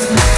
Yes.